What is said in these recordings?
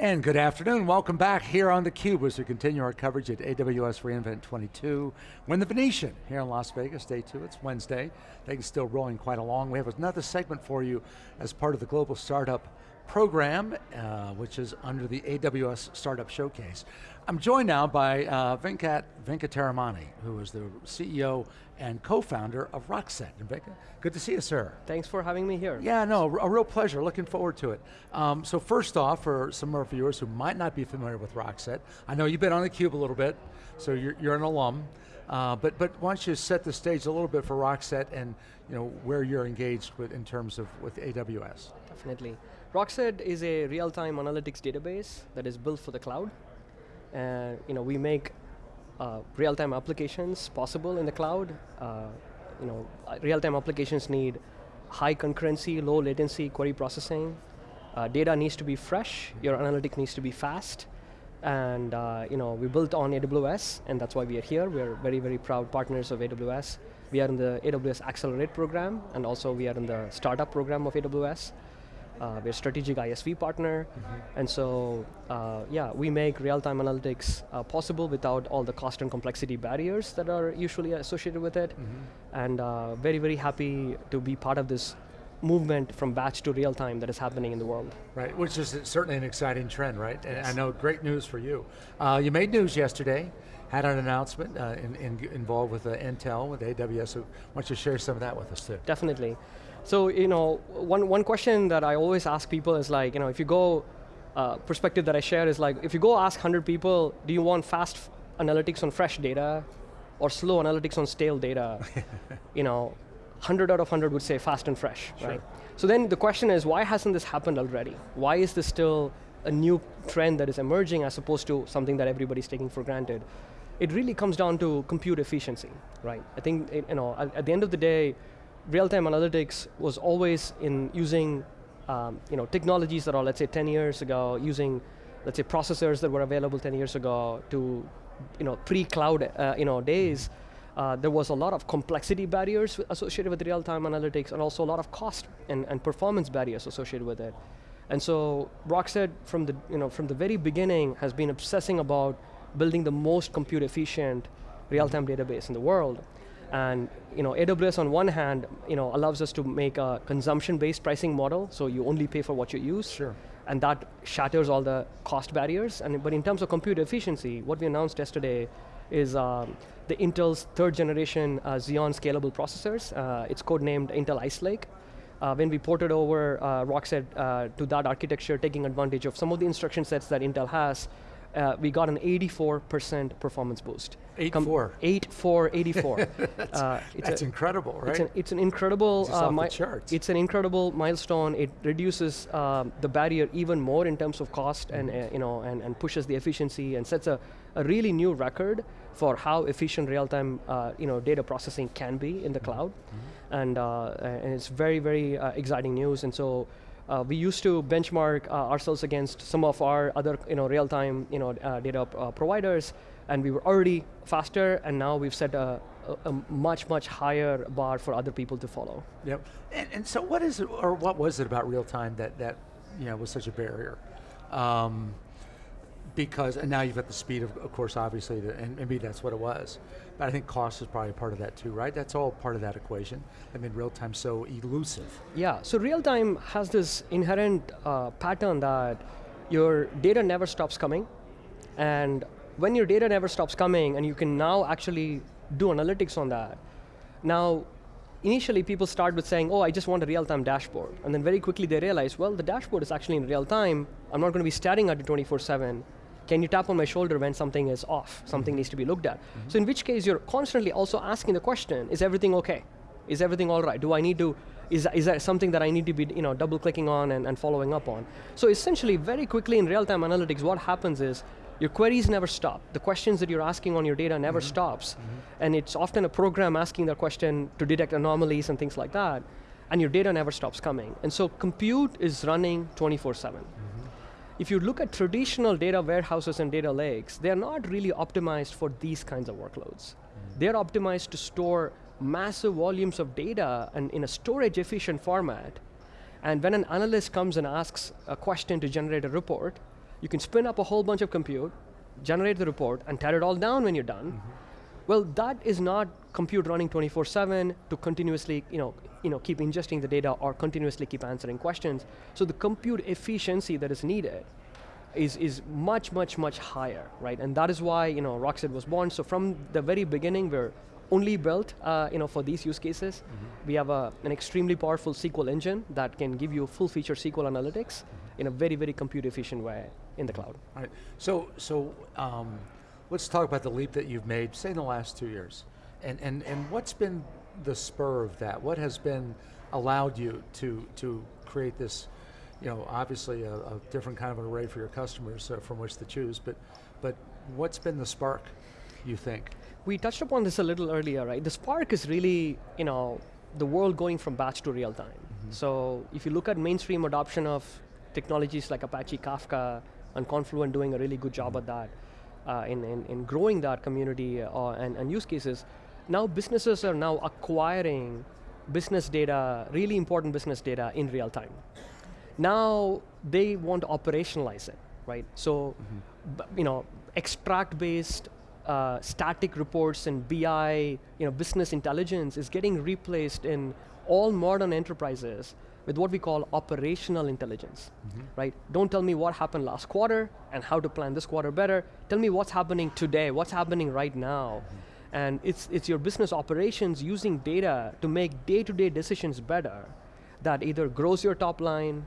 And good afternoon, welcome back here on theCUBE as we continue our coverage at AWS reInvent 22. We're in the Venetian here in Las Vegas, day two, it's Wednesday. Things still rolling quite along. We have another segment for you as part of the Global Startup program, uh, which is under the AWS Startup Showcase. I'm joined now by uh, Venkat Venkataramani, who is the CEO and co-founder of Rockset. And Venkat, good to see you, sir. Thanks for having me here. Yeah, no, a real pleasure, looking forward to it. Um, so first off, for some of our viewers who might not be familiar with Rockset, I know you've been on theCUBE a little bit, so you're, you're an alum, uh, but, but why don't you set the stage a little bit for Rockset and you know, where you're engaged with in terms of with AWS? Definitely. Rockset is a real-time analytics database that is built for the cloud. Uh, you know, we make uh, real-time applications possible in the cloud. Uh, you know, uh, real-time applications need high concurrency, low latency query processing. Uh, data needs to be fresh, your analytic needs to be fast, and uh, you know, we built on AWS, and that's why we are here. We're very, very proud partners of AWS. We are in the AWS Accelerate program, and also we are in the startup program of AWS. Uh, we're a strategic ISV partner, mm -hmm. and so uh, yeah, we make real-time analytics uh, possible without all the cost and complexity barriers that are usually associated with it, mm -hmm. and uh, very, very happy to be part of this movement from batch to real time that is happening in the world. Right, which is certainly an exciting trend, right? And yes. I know great news for you. Uh, you made news yesterday, had an announcement uh, in, in, involved with uh, Intel, with AWS, so why don't you share some of that with us too? Definitely. So, you know, one, one question that I always ask people is like, you know, if you go, uh, perspective that I share is like, if you go ask 100 people, do you want fast analytics on fresh data or slow analytics on stale data? you know, 100 out of 100 would say fast and fresh, sure. right? So then the question is, why hasn't this happened already? Why is this still a new trend that is emerging as opposed to something that everybody's taking for granted? It really comes down to compute efficiency, right? I think, you know, at, at the end of the day, real-time analytics was always in using um, you know, technologies that are, let's say, 10 years ago, using, let's say, processors that were available 10 years ago to you know, pre-cloud uh, you know, days, uh, there was a lot of complexity barriers associated with real-time analytics and also a lot of cost and, and performance barriers associated with it. And so Rockset, from the, you know, from the very beginning, has been obsessing about building the most compute efficient real-time database in the world. And you know, AWS on one hand you know, allows us to make a consumption-based pricing model, so you only pay for what you use. Sure. And that shatters all the cost barriers. And, but in terms of compute efficiency, what we announced yesterday is um, the Intel's third generation uh, Xeon scalable processors. Uh, it's codenamed Intel Ice Lake. Uh, when we ported over uh, Rockset uh, to that architecture, taking advantage of some of the instruction sets that Intel has, uh, we got an 84% performance boost. 8-4. 8-4, 84. that's, uh, that's a, incredible, right? It's an, it's an incredible, it's, uh, charts. it's an incredible milestone. It reduces um, the barrier even more in terms of cost and, mm-hmm. uh, you know, and, and pushes the efficiency and sets a, a really new record for how efficient real-time uh, you know, data processing can be in the mm -hmm. cloud. Mm -hmm. and, uh, and it's very, very exciting news. And so uh, we used to benchmark uh, ourselves against some of our other you know, real-time you know, uh, data uh, providers, and we were already faster, and now we've set a, a, a, much, much higher bar for other people to follow. Yep, and, and so what is it, or what was it about real-time that, that you know, was such a barrier? Um, because, and now you've got the speed, of, of course, obviously, and maybe that's what it was. But I think cost is probably part of that too, right? That's all part of that equation. I mean, real time so elusive. Yeah, so real time has this inherent uh, pattern that your data never stops coming, and when your data never stops coming, and you can now actually do analytics on that, now initially people start with saying, oh, I just want a real-time dashboard. And then very quickly they realize, well, the dashboard is actually in real time. I'm not going to be staring at it 24-7. Can you tap on my shoulder when something is off, something mm -hmm. needs to be looked at? Mm -hmm. So in which case you're constantly also asking the question, is everything okay? Is everything all right? Do I need to, is, is that something that I need to be you know, double clicking on and, and following up on? So essentially, very quickly in real-time analytics, what happens is, your queries never stop. The questions that you're asking on your data never mm -hmm. stops. Mm -hmm. And it's often a program asking that question to detect anomalies and things like that. And your data never stops coming. And so compute is running 24-7. If you look at traditional data warehouses and data lakes, they're not really optimized for these kinds of workloads. Mm -hmm. They're optimized to store massive volumes of data and in a storage efficient format. And when an analyst comes and asks a question to generate a report, You can spin up a whole bunch of compute, generate the report, and tear it all down when you're done. Well, that is not compute running 24/7 to continuously, you know, you know, keep ingesting the data or continuously keep answering questions. So the compute efficiency that is needed is, is much, much, much higher, right? And that is why, you know, Rockset was born. So from the very beginning, we're only built, uh, you know, for these use cases. We have a, an extremely powerful SQL engine that can give you full feature SQL analytics in a very, very compute efficient way in the cloud. All right, so, so um, let's talk about the leap that you've made, say in the last two years. And, and, and what's been the spur of that? What has been allowed you to, to create this, you know, obviously a, a different kind of an array for your customers uh, from which to choose, but, but what's been the spark, you think? We touched upon this a little earlier, right? The Spark is really, you know, the world going from batch to real time. So if you look at mainstream adoption of technologies like Apache Kafka and Confluent doing a really good job at that, in, in, in growing that community uh, and, and use cases, now businesses are now acquiring business data, really important business data in real time. Now they want to operationalize it, right? So, b- you know, extract-based uh, static reports and BI, you know, business intelligence is getting replaced in all modern enterprises with what we call operational intelligence, right? Don't tell me what happened last quarter and how to plan this quarter better. Tell me what's happening today, what's happening right now. And it's, it's your business operations using data to make day-to-day decisions better that either grows your top line,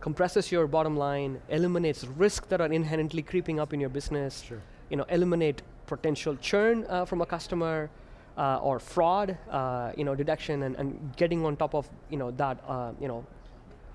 compresses your bottom line, eliminates risk that are inherently creeping up in your business, Sure. you know, eliminate potential churn uh, from a customer uh, or fraud, uh, you know, detection and, and getting on top of, you know, that, uh, you know,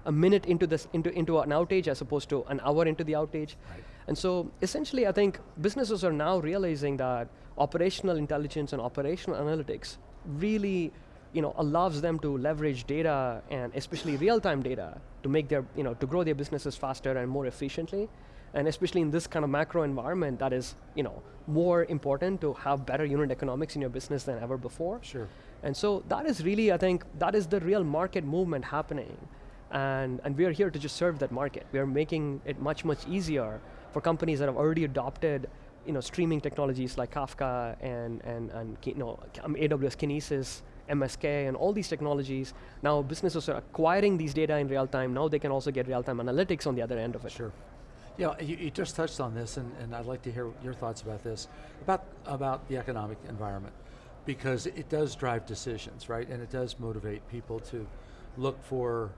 a minute into this into, into an outage as opposed to an hour into the outage. Right. And so essentially I think businesses are now realizing that operational intelligence and operational analytics really you know, allows them to leverage data and especially real-time data to make their, you know, to grow their businesses faster and more efficiently. And especially in this kind of macro environment that is, you know, more important to have better unit economics in your business than ever before. Sure. And so that is really, I think, that is the real market movement happening. And, and we are here to just serve that market. We are making it much, much easier for companies that have already adopted you know, streaming technologies like Kafka and, and, and you know, um, AWS Kinesis, MSK, and all these technologies. Now businesses are acquiring these data in real time. Now they can also get real-time analytics on the other end of it. Sure. Yeah, you, you just touched on this, and, and I'd like to hear your thoughts about this, about, about the economic environment, because it does drive decisions, right? And it does motivate people to look for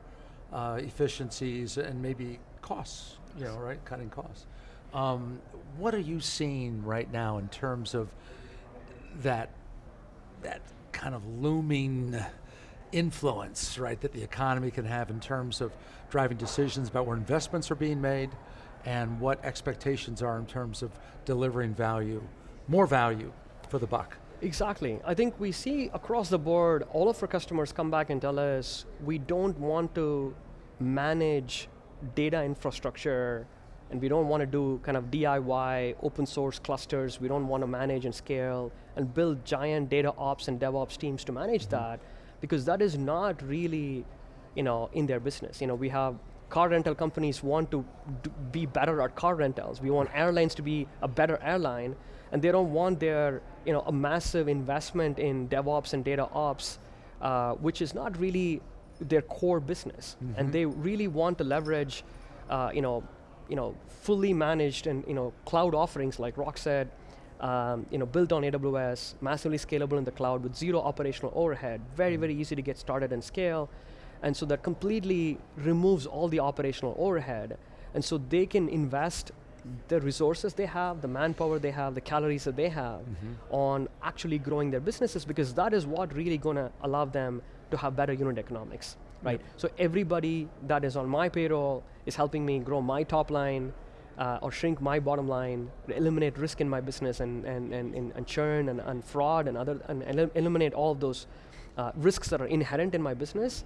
uh, efficiencies and maybe costs, you know, right? Cutting costs. Um, what are you seeing right now in terms of that, that kind of looming influence, right, that the economy can have in terms of driving decisions about where investments are being made and what expectations are in terms of delivering value, more value for the buck. Exactly. I think we see across the board, all of our customers come back and tell us, we don't want to manage data infrastructure and we don't want to do kind of DIY open source clusters. We don't want to manage and scale and build giant data ops and DevOps teams to manage mm-hmm. that because that is not really you know, in their business. You know, we have car rental companies want to be better at car rentals. We want airlines to be a better airline, and they don't want their, you know, a massive investment in DevOps and data ops, uh, which is not really their core business. And they really want to leverage, uh, you know, you know, fully managed and you know, cloud offerings like Rockset, um, you know, built on AWS, massively scalable in the cloud with zero operational overhead, very, very easy to get started and scale. And so that completely removes all the operational overhead. And so they can invest the resources they have, the manpower they have, the calories that they have on actually growing their businesses because that is what really gonna allow them to have better unit economics, right? So everybody that is on my payroll is helping me grow my top line, uh, or shrink my bottom line, eliminate risk in my business and, and, and, and, and churn and, and fraud and other, and elim- eliminate all of those uh, risks that are inherent in my business.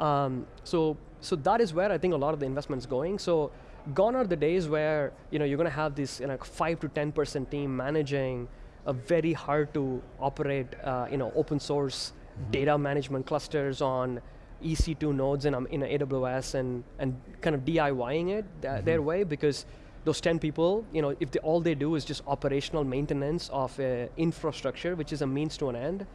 Um, so, so that is where I think a lot of the investment's going. So gone are the days where you know, you're going to have this you know, 5 to 10% team managing a very hard to operate uh, you know, open source data management clusters on EC2 nodes in, um, in AWS and, and kind of DIYing it th- their way because those 10 people, you know, if they, all they do is just operational maintenance of a infrastructure, which is a means to an end,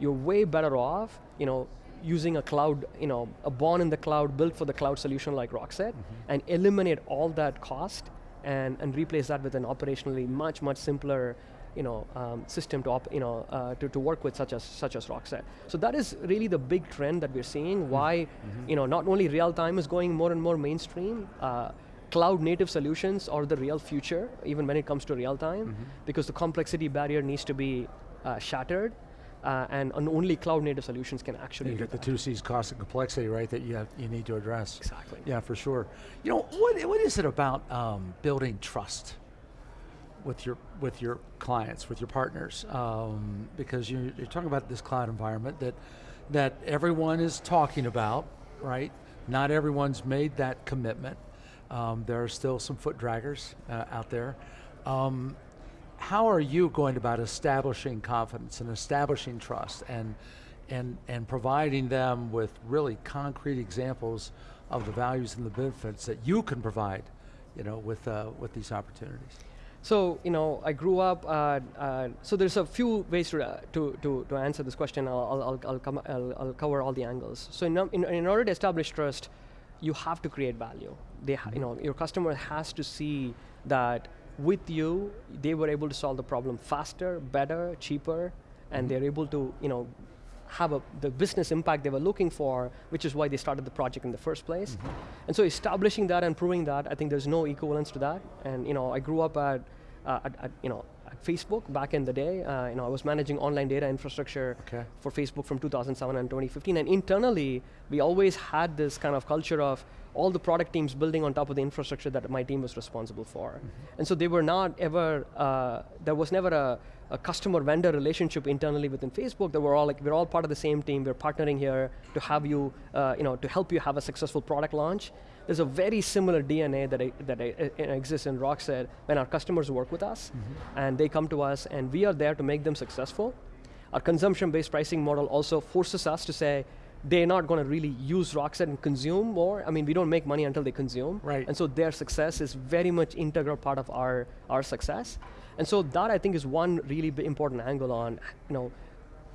you're way better off, you know, using a cloud, you know, a born in the cloud, built for the cloud solution like Rockset, and eliminate all that cost and, and replace that with an operationally much, much simpler you know, um, system to, op, you know, uh, to, to work with such as, such as Rockset. So that is really the big trend that we're seeing, why you know, not only real time is going more and more mainstream, uh, cloud native solutions are the real future, even when it comes to real time, because the complexity barrier needs to be uh, shattered, uh, and, and only cloud native solutions can actually You get the two C's, cost and complexity, right, that you, have, you need to address. Exactly. Yeah, for sure. You know, what, what is it about um, building trust with your, with your clients, with your partners? Um, because you, you're talking about this cloud environment that, that everyone is talking about, right? Not everyone's made that commitment. Um, there are still some foot draggers uh, out there. Um, how are you going about establishing confidence and establishing trust and, and, and providing them with really concrete examples of the values and the benefits that you can provide you know, with, uh, with these opportunities? So, you know, I grew up, uh, uh, so there's a few ways to, uh, to, to, to answer this question. I'll, I'll, I'll, come, I'll, I'll cover all the angles. So in, in, in order to establish trust, you have to create value. They, ha- you know, your customer has to see that with you, they were able to solve the problem faster, better, cheaper, and they're able to, you know, have a, the business impact they were looking for, which is why they started the project in the first place. And so establishing that and proving that, I think there's no equivalence to that. And you know, I grew up at, uh, at, at, you know, Facebook back in the day. Uh, you know, I was managing online data infrastructure Okay. for Facebook from 2007 and 2015. And internally, we always had this kind of culture of all the product teams building on top of the infrastructure that my team was responsible for. And so they were not ever, uh, there was never a, a customer vendor relationship internally within Facebook. They were all like, we're all part of the same team. We're partnering here to have you, uh, you know, to help you have a successful product launch. There's a very similar DNA that, I, that I, uh, exists in Rockset when our customers work with us and they come to us and we are there to make them successful. Our consumption-based pricing model also forces us to say, they're not going to really use Rockset and consume more. I mean, we don't make money until they consume. Right. And so their success is very much integral part of our, our success. And so that I think is one really important angle on, you know,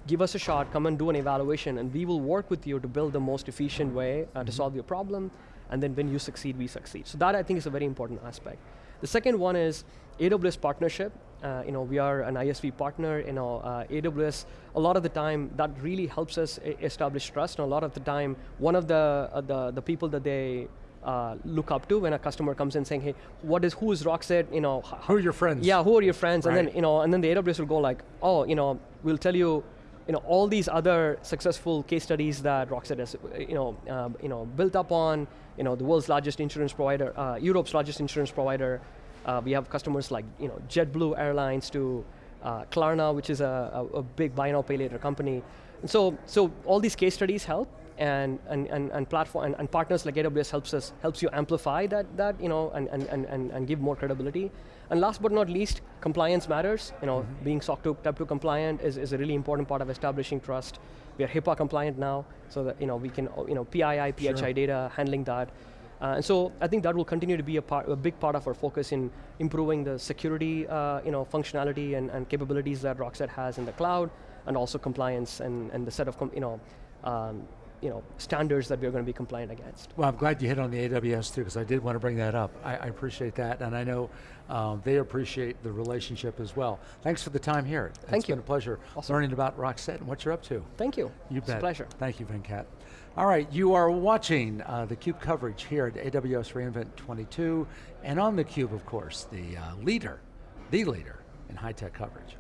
give us a shot, come and do an evaluation, and we will work with you to build the most efficient way uh, to solve your problem, and then when you succeed, we succeed. So that I think is a very important aspect. The second one is AWS partnership. Uh, you know, we are an ISV partner. You know, uh, AWS. A lot of the time, that really helps us establish trust. And a lot of the time, one of the uh, the the people that they uh, look up to when a customer comes in saying, "Hey, what is who is Rockset?" You know, Who are your friends? yeah, who are your friends? And then you know, and then the AWS will go like, oh, you know, we'll tell you, you know, all these other successful case studies that Rockset has, you know, um, you know, built up on, you know, the world's largest insurance provider, uh, Europe's largest insurance provider. Uh, we have customers like, you know, JetBlue Airlines to uh, Klarna, which is a, a, a big buy now pay later company. And so, so all these case studies help, and and, and, and platform and, and partners like AWS helps us helps you amplify that that you know and, and, and, and give more credibility. And last but not least, compliance matters. You know, being SOC 2 Type 2 compliant is, is a really important part of establishing trust. We are HIPAA compliant now, so that you know we can you know PII, PHI Sure. data, handling that. Uh, and so I think that will continue to be a, part, a big part of our focus in improving the security, uh, you know, functionality and, and capabilities that Rockset has in the cloud, and also compliance and, and the set of, com- you know, um, you know, standards that we're going to be compliant against. Well, I'm glad you hit on the AWS too, because I did want to bring that up. I, I appreciate that, and I know um, they appreciate the relationship as well. Thanks for the time here. Thank it's you. been a pleasure Awesome. learning about Rockset and what you're up to. Thank you. You it's bet. a pleasure. Thank you, Venkat. All right, you are watching uh, the CUBE coverage here at AWS reInvent 22, and on the CUBE, of course, the uh, leader, the leader in high-tech coverage.